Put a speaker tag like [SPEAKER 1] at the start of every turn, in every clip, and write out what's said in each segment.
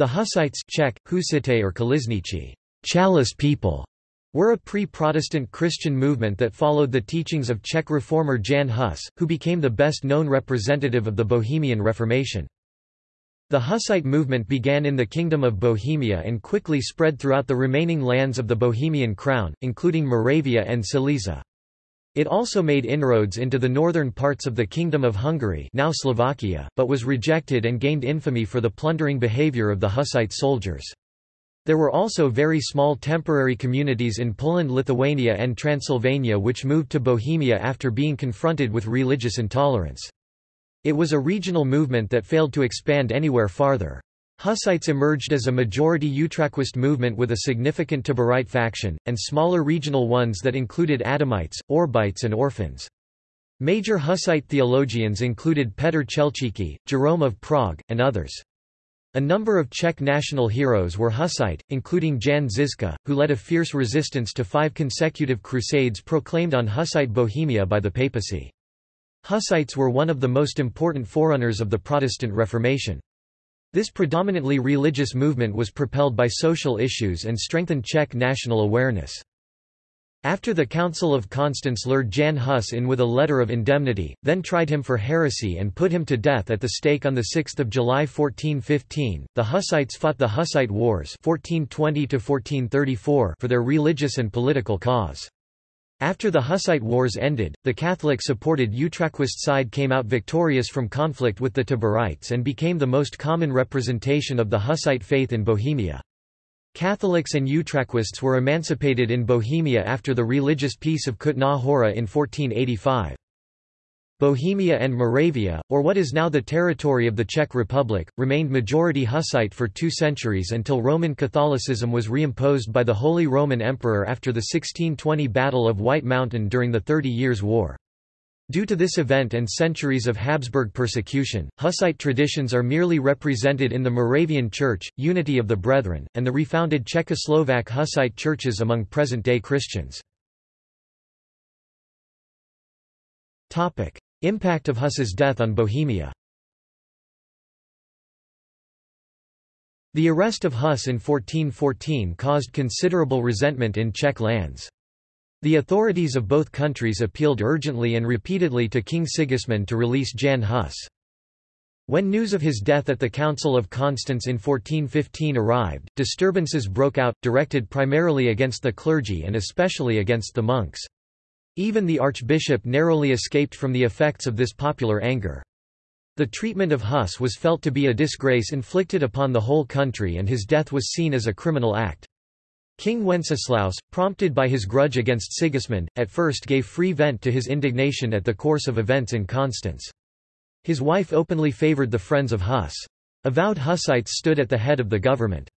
[SPEAKER 1] The Hussites Czech, Husite or Kališníci, Chalice people, were a pre-Protestant Christian movement that followed the teachings of Czech reformer Jan Hus, who became the best-known representative of the Bohemian Reformation. The Hussite movement began in the Kingdom of Bohemia and quickly spread throughout the remaining lands of the Bohemian Crown, including Moravia and Silesia. It also made inroads into the northern parts of the Kingdom of Hungary now Slovakia, but was rejected and gained infamy for the plundering behavior of the Hussite soldiers. There were also very small temporary communities in Poland Lithuania and Transylvania which moved to Bohemia after being confronted with religious intolerance. It was a regional movement that failed to expand anywhere farther. Hussites emerged as a majority Utraquist movement with a significant Taborite faction, and smaller regional ones that included Adamites, Orebites and Orphans. Major Hussite theologians included Petr Chelčický, Jerome of Prague, and others. A number of Czech national heroes were Hussite, including Jan Žižka, who led a fierce resistance to five consecutive crusades proclaimed on Hussite Bohemia by the papacy. Hussites were one of the most important forerunners of the Protestant Reformation. This predominantly religious movement was propelled by social issues and strengthened Czech national awareness. After the Council of Constance lured Jan Hus in with a letter of indemnity, then tried him for heresy and put him to death at the stake on 6 July 1415, the Hussites fought the Hussite Wars 1420 for their religious and political cause. After the Hussite Wars ended, the Catholic-supported Utraquist side came out victorious from conflict with the Taborites and became the most common representation of the Hussite faith in Bohemia. Catholics and Utraquists were emancipated in Bohemia after the religious peace of Kutná Hora in 1485. Bohemia and Moravia, or what is now the territory of the Czech Republic, remained majority Hussite for two centuries until Roman Catholicism was reimposed by the Holy Roman Emperor after the 1620 Battle of White Mountain during the Thirty Years' War. Due to this event and centuries of Habsburg persecution, Hussite traditions are merely represented in the Moravian Church, Unity of the Brethren, and the refounded Czechoslovak Hussite churches among present-day Christians. Impact of Hus's death on Bohemia The arrest of Hus in 1414 caused considerable resentment in Czech lands. The authorities of both countries appealed urgently and repeatedly to King Sigismund to release Jan Hus. When news of his death at the Council of Constance in 1415 arrived, disturbances broke out, directed primarily against the clergy and especially against the monks. Even the archbishop narrowly escaped from the effects of this popular anger. The treatment of Huss was felt to be a disgrace inflicted upon the whole country and his death was seen as a criminal act. King Wenceslaus, prompted by his grudge against Sigismund, at first gave free vent to his indignation at the course of events in Constance. His wife openly favoured the friends of Huss. Avowed Hussites stood at the head of the government.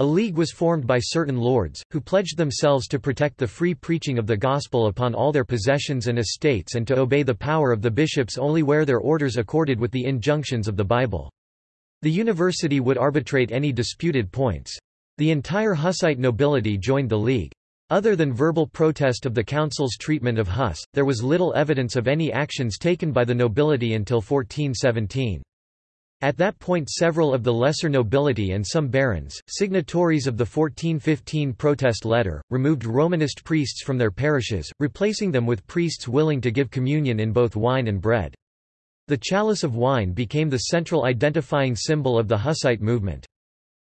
[SPEAKER 1] A league was formed by certain lords, who pledged themselves to protect the free preaching of the gospel upon all their possessions and estates and to obey the power of the bishops only where their orders accorded with the injunctions of the Bible. The university would arbitrate any disputed points. The entire Hussite nobility joined the league. Other than verbal protest of the council's treatment of Hus, there was little evidence of any actions taken by the nobility until 1417. At that point several of the lesser nobility and some barons, signatories of the 1415 protest letter, removed Romanist priests from their parishes, replacing them with priests willing to give communion in both wine and bread. The chalice of wine became the central identifying symbol of the Hussite movement.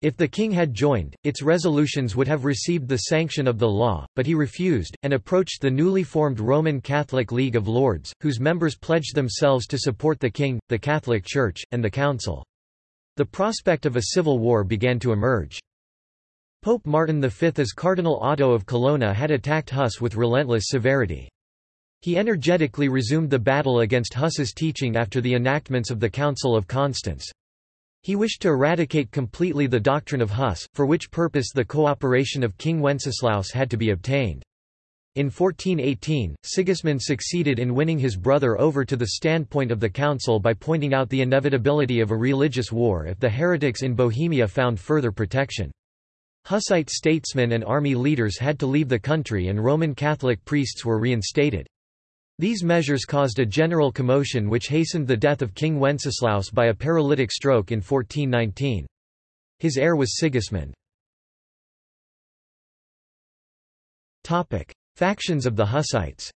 [SPEAKER 1] If the king had joined, its resolutions would have received the sanction of the law, but he refused, and approached the newly formed Roman Catholic League of Lords, whose members pledged themselves to support the king, the Catholic Church, and the council. The prospect of a civil war began to emerge. Pope Martin V as Cardinal Otto of Colonna had attacked Hus with relentless severity. He energetically resumed the battle against Hus's teaching after the enactments of the Council of Constance. He wished to eradicate completely the doctrine of Hus, for which purpose the cooperation of King Wenceslaus had to be obtained. In 1418, Sigismund succeeded in winning his brother over to the standpoint of the council by pointing out the inevitability of a religious war if the heretics in Bohemia found further protection. Hussite statesmen and army leaders had to leave the country and Roman Catholic priests were reinstated. These measures caused a general commotion which hastened the death of King Wenceslaus by a paralytic stroke in 1419. His heir was Sigismund. Factions of the Hussites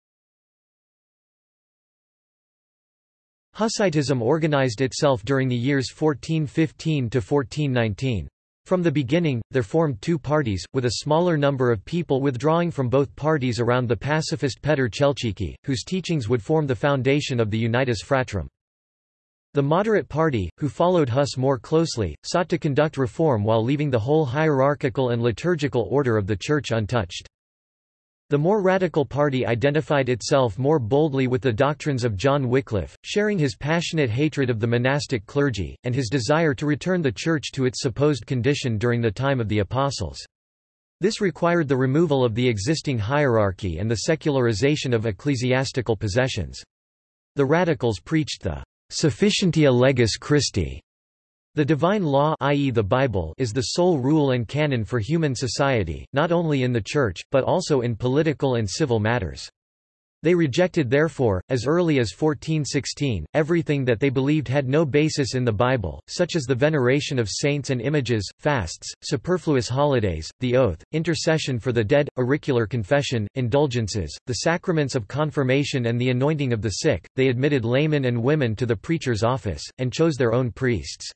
[SPEAKER 1] Hussitism organized itself during the years 1415 to 1419. From the beginning, there formed two parties, with a smaller number of people withdrawing from both parties around the pacifist Petr Chelčický, whose teachings would form the foundation of the Unitas Fratrum. The moderate party, who followed Huss more closely, sought to conduct reform while leaving the whole hierarchical and liturgical order of the Church untouched. The more radical party identified itself more boldly with the doctrines of John Wycliffe, sharing his passionate hatred of the monastic clergy, and his desire to return the Church to its supposed condition during the time of the Apostles. This required the removal of the existing hierarchy and the secularization of ecclesiastical possessions. The radicals preached the sufficientia legis Christi the divine law i.e. the Bible is the sole rule and canon for human society, not only in the Church, but also in political and civil matters. They rejected therefore, as early as 1416, everything that they believed had no basis in the Bible, such as the veneration of saints and images, fasts, superfluous holidays, the oath, intercession for the dead, auricular confession, indulgences, the sacraments of confirmation and the anointing of the sick. They admitted laymen and women to the preacher's office, and chose their own priests.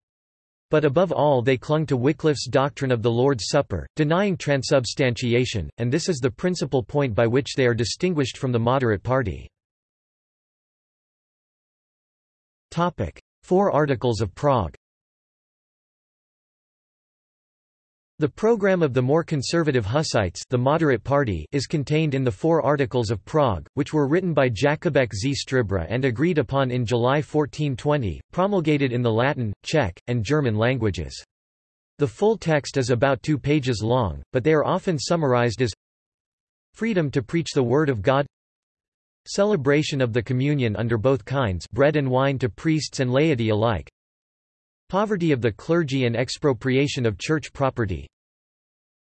[SPEAKER 1] But above all they clung to Wycliffe's doctrine of the Lord's Supper, denying transubstantiation, and this is the principal point by which they are distinguished from the moderate party. Four Articles of Prague The program of the more conservative Hussites the moderate party is contained in the Four Articles of Prague, which were written by Jakubek z Stříbra and agreed upon in July 1420, promulgated in the Latin, Czech, and German languages. The full text is about two pages long, but they are often summarized as Freedom to preach the Word of God Celebration of the Communion under both kinds bread and wine to priests and laity alike Poverty of the clergy and expropriation of church property.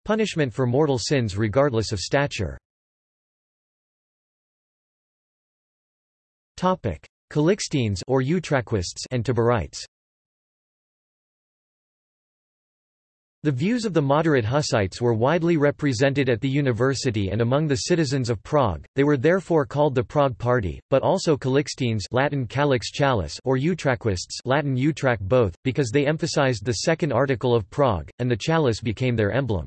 [SPEAKER 1] Punishment for mortal sins regardless of stature. Topic: Calixtines or Utraquists and Taborites. The views of the moderate Hussites were widely represented at the university and among the citizens of Prague, they were therefore called the Prague Party, but also Calixtines Latin Calix Chalice or Utraquists Latin utraque both, because they emphasized the second article of Prague, and the chalice became their emblem.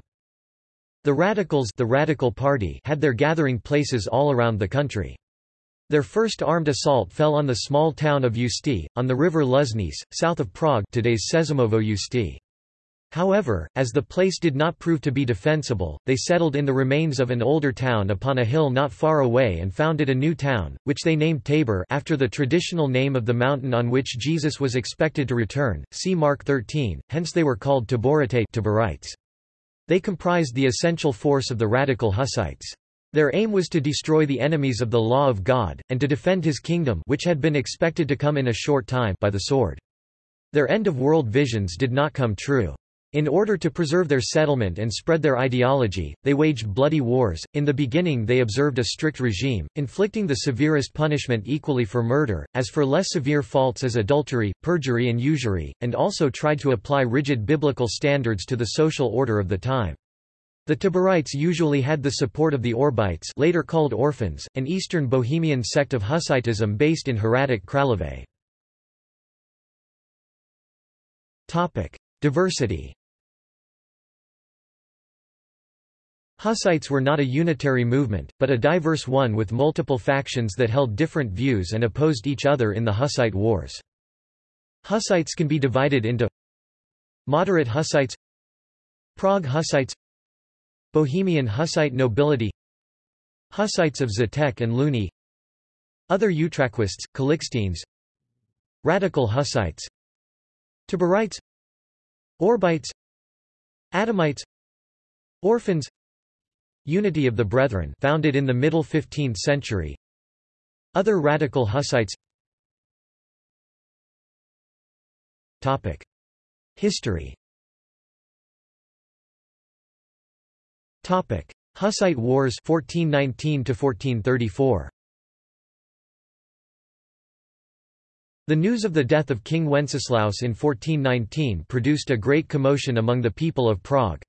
[SPEAKER 1] The Radicals the Radical Party had their gathering places all around the country. Their first armed assault fell on the small town of Ústí, on the river Lužnice, south of Prague today's Sezimovo Ústí. However, as the place did not prove to be defensible, they settled in the remains of an older town upon a hill not far away and founded a new town, which they named Tabor after the traditional name of the mountain on which Jesus was expected to return, see Mark 13, hence they were called Taborite Taborites. They comprised the essential force of the radical Hussites. Their aim was to destroy the enemies of the law of God, and to defend his kingdom which had been expected to come in a short time by the sword. Their end-of-world visions did not come true. In order to preserve their settlement and spread their ideology, they waged bloody wars. In the beginning, they observed a strict regime, inflicting the severest punishment equally for murder, as for less severe faults as adultery, perjury, and usury, and also tried to apply rigid biblical standards to the social order of the time. The Taborites usually had the support of the Orebites, later called Orphans, an Eastern Bohemian sect of Hussitism based in Hradec Králové. Diversity Hussites were not a unitary movement, but a diverse one with multiple factions that held different views and opposed each other in the Hussite Wars. Hussites can be divided into Moderate Hussites Prague Hussites Bohemian Hussite nobility Hussites of Žatec and Louny Other Utraquists, Calixtines Radical Hussites Taborites Orebites. Adamites Orphans. Unity of the Brethren founded in the middle 15th century. Other radical Hussites. Topic. History. Topic. Hussite Wars 1419 to 1434 The news of the death of King Wenceslaus in 1419 produced a great commotion among the people of Prague.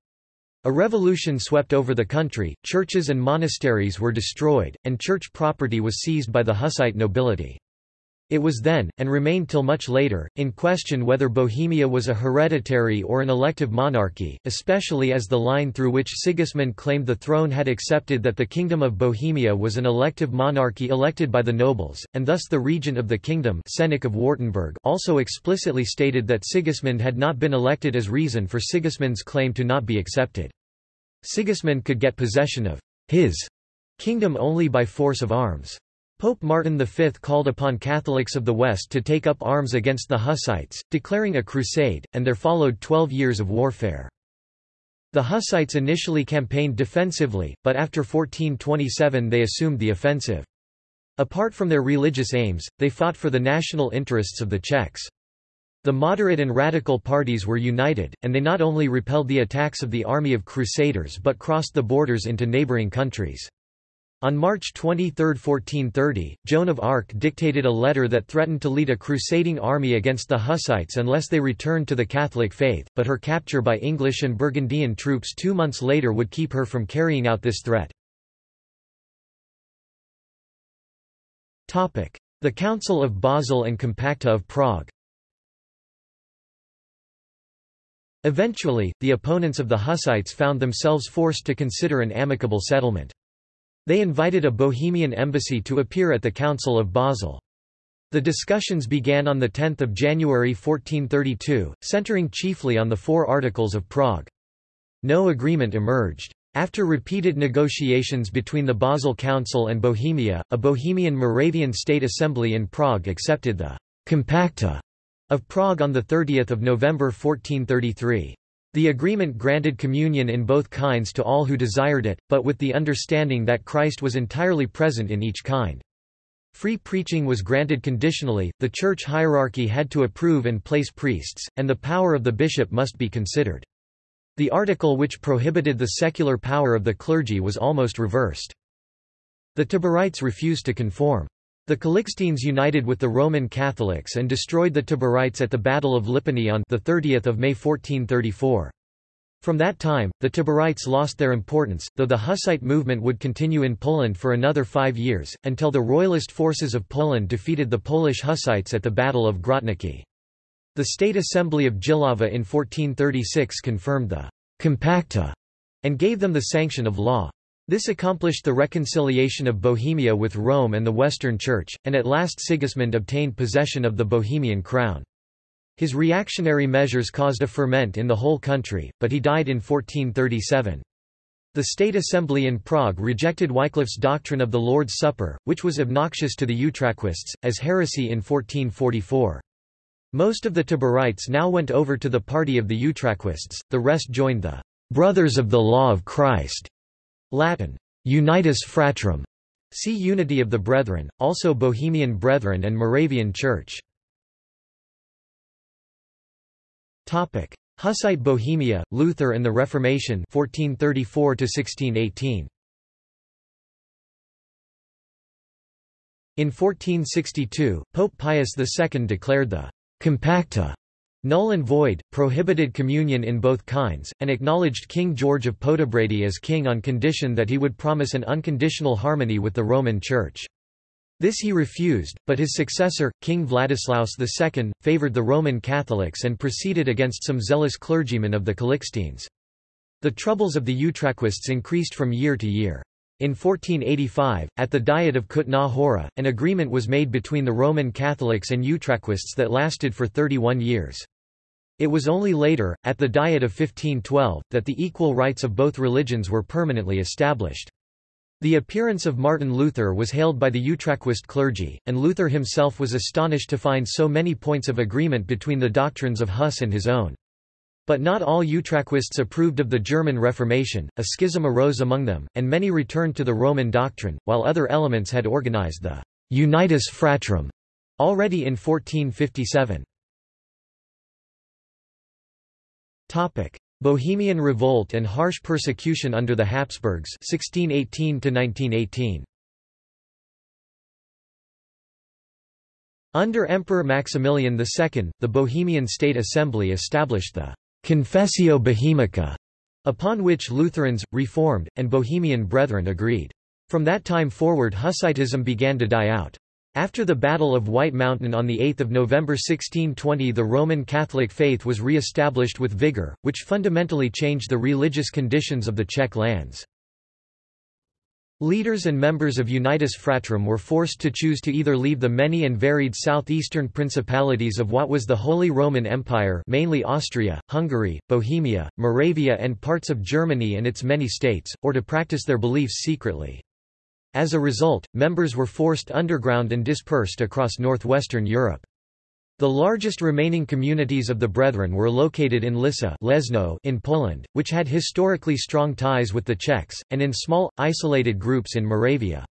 [SPEAKER 1] A revolution swept over the country, churches and monasteries were destroyed, and church property was seized by the Hussite nobility. It was then, and remained till much later, in question whether Bohemia was a hereditary or an elective monarchy, especially as the line through which Sigismund claimed the throne had accepted that the Kingdom of Bohemia was an elective monarchy elected by the nobles, and thus the regent of the kingdom Čeněk of Wartenberg also explicitly stated that Sigismund had not been elected as reason for Sigismund's claim to not be accepted. Sigismund could get possession of his kingdom only by force of arms. Pope Martin V called upon Catholics of the West to take up arms against the Hussites, declaring a crusade, and there followed twelve years of warfare. The Hussites initially campaigned defensively, but after 1427 they assumed the offensive. Apart from their religious aims, they fought for the national interests of the Czechs. The moderate and radical parties were united, and they not only repelled the attacks of the army of crusaders but crossed the borders into neighboring countries. On March 23, 1430, Joan of Arc dictated a letter that threatened to lead a crusading army against the Hussites unless they returned to the Catholic faith, but her capture by English and Burgundian troops two months later would keep her from carrying out this threat. The Council of Basel and Compacta of Prague Eventually, the opponents of the Hussites found themselves forced to consider an amicable settlement. They invited a Bohemian embassy to appear at the Council of Basel. The discussions began on 10 January 1432, centering chiefly on the Four Articles of Prague. No agreement emerged. After repeated negotiations between the Basel Council and Bohemia, a Bohemian Moravian State Assembly in Prague accepted the «Compacta» of Prague on 30 November 1433. The agreement granted communion in both kinds to all who desired it, but with the understanding that Christ was entirely present in each kind. Free preaching was granted conditionally, the church hierarchy had to approve and place priests, and the power of the bishop must be considered. The article which prohibited the secular power of the clergy was almost reversed. The Taborites refused to conform. The Calixtines united with the Roman Catholics and destroyed the Taborites at the Battle of Lipany on 30 May 1434. From that time, the Taborites lost their importance, though the Hussite movement would continue in Poland for another five years, until the royalist forces of Poland defeated the Polish Hussites at the Battle of Grotniki. The State Assembly of Jihlava in 1436 confirmed the «compacta» and gave them the sanction of law. This accomplished the reconciliation of Bohemia with Rome and the Western Church, and at last Sigismund obtained possession of the Bohemian crown. His reactionary measures caused a ferment in the whole country, but he died in 1437. The State Assembly in Prague rejected Wycliffe's doctrine of the Lord's Supper, which was obnoxious to the Utraquists, as heresy in 1444. Most of the Taborites now went over to the party of the Utraquists, the rest joined the «Brothers of the Law of Christ» Latin, Unitas Fratrum, see Unity of the Brethren, also Bohemian Brethren and Moravian Church. Hussite Bohemia, Luther and the Reformation 1434 to 1618. In 1462, Pope Pius II declared the Compacta null and void, prohibited communion in both kinds, and acknowledged King George of Podebrady as king on condition that he would promise an unconditional harmony with the Roman Church. This he refused, but his successor, King Vladislaus II, favoured the Roman Catholics and proceeded against some zealous clergymen of the Calixtines. The troubles of the Utraquists increased from year to year. In 1485, at the Diet of Kutná Hora, an agreement was made between the Roman Catholics and Utraquists that lasted for 31 years. It was only later, at the Diet of 1512, that the equal rights of both religions were permanently established. The appearance of Martin Luther was hailed by the Utraquist clergy, and Luther himself was astonished to find so many points of agreement between the doctrines of Huss and his own. But not all Utraquists approved of the German Reformation, a schism arose among them, and many returned to the Roman doctrine, while other elements had organized the Unitas Fratrum already in 1457. Topic: Bohemian Revolt and harsh persecution under the Habsburgs 1618 -1918. Under Emperor Maximilian II, the Bohemian State Assembly established the Confessio Bohemica, upon which Lutherans, Reformed, and Bohemian Brethren agreed. From that time forward Hussitism began to die out. After the Battle of White Mountain on 8 November 1620 the Roman Catholic faith was re-established with vigour, which fundamentally changed the religious conditions of the Czech lands. Leaders and members of Unitas Fratrum were forced to choose to either leave the many and varied southeastern principalities of what was the Holy Roman Empire mainly Austria, Hungary, Bohemia, Moravia and parts of Germany and its many states, or to practice their beliefs secretly. As a result, members were forced underground and dispersed across northwestern Europe. The largest remaining communities of the Brethren were located in Lissa Leszno in Poland, which had historically strong ties with the Czechs, and in small, isolated groups in Moravia.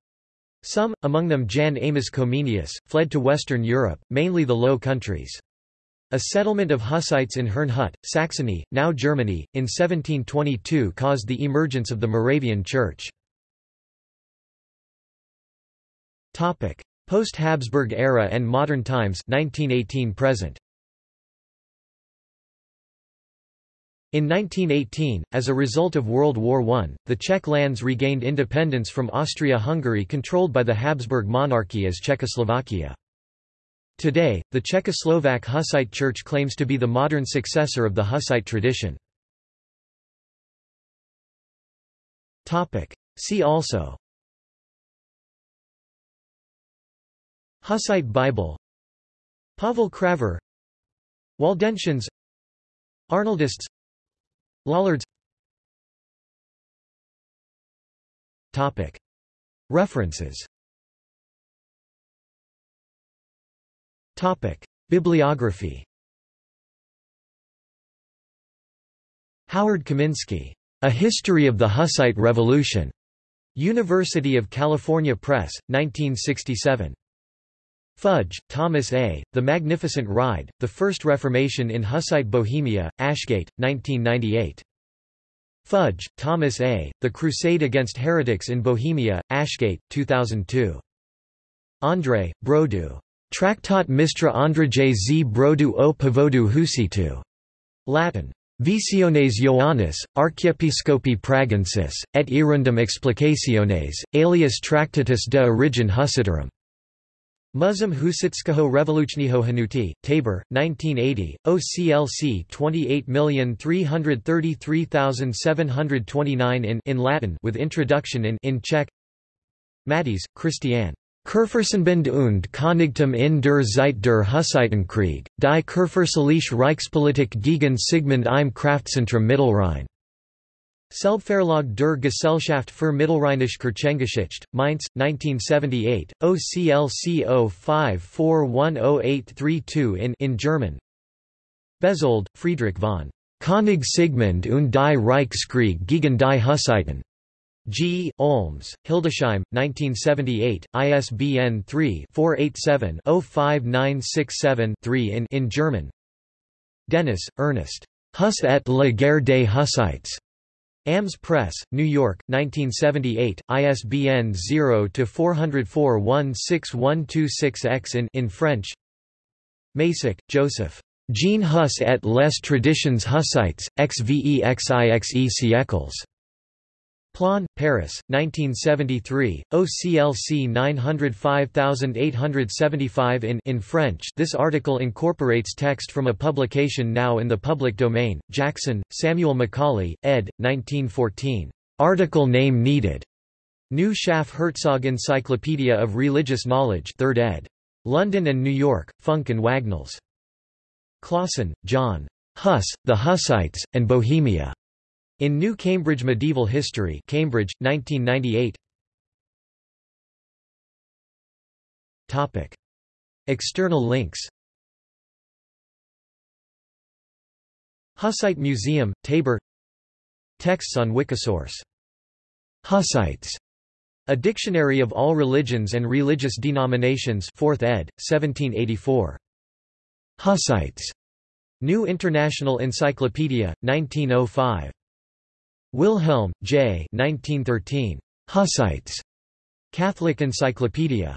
[SPEAKER 1] Some, among them Jan Amos Comenius, fled to Western Europe, mainly the Low Countries. A settlement of Hussites in Herrnhut, Saxony, now Germany, in 1722 caused the emergence of the Moravian Church. Post-Habsburg era and modern times 1918 present. In 1918, as a result of World War I, the Czech lands regained independence from Austria-Hungary controlled by the Habsburg monarchy as Czechoslovakia. Today, the Czechoslovak Hussite Church claims to be the modern successor of the Hussite tradition. See also Hussite Bible Pavel Kravař Waldensians Arnoldists Lollards Topic. References Topic. Bibliography Howard Kaminsky. A History of the Hussite Revolution. University of California Press, 1967. Fudge, Thomas A., The Magnificent Ride, The First Reformation in Hussite Bohemia, Ashgate, 1998. Fudge, Thomas A., The Crusade Against Heretics in Bohemia, Ashgate, 2002. André, Brodu. Tractat Mistra Andrage z Brodu o Povodu Husitu. Latin. Visiones Ioannis, Archiepiscopi Pragensis, et irundum explicationes, alias Tractatus de origin Hussitarum. Muzum Husitskaho Revolučního Hanuti, Tabor, 1980, OCLC 28333729 in in Latin with introduction in in Czech Mattis, Christiane. Kurfürstenbund und Königtum in der Zeit der Hussitenkrieg, die Kurfürstliche Reichspolitik gegen Sigmund im Kraftzentrum Mittelrhein. Selbstverlag der Gesellschaft für Mittelrheinische Kirchengeschichte, Mainz, 1978, OCLC 05410832 in in German Bezold, Friedrich von König Sigmund und die Reichskrieg gegen die Hussiten. G. Olms, Hildesheim, 1978, ISBN 3-487-05967-3 in in German Denis, Ernest. Huss et la guerre des Hussites. AMS Press, New York, 1978, ISBN 0-404-16126-X in, in French Macek, Josef. Jean Huss et les traditions hussites, xvexixe siècles. Plon, Paris, 1973, OCLC 905875 in in French this article incorporates text from a publication now in the public domain, Jackson, Samuel Macaulay, ed. 1914. Article name needed. New Schaff Herzog Encyclopedia of Religious Knowledge 3rd ed. London and New York, Funk and Wagnalls. Clausen, John. Huss, the Hussites, and Bohemia. In New Cambridge Medieval History Cambridge, 1998 External links Hussite Museum, Tabor Texts on Wikisource. Hussites. A Dictionary of All Religions and Religious Denominations 4th ed., 1784. Hussites. New International Encyclopedia, 1905. Wilhelm, J. 1913. Hussites. Catholic Encyclopedia.